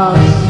house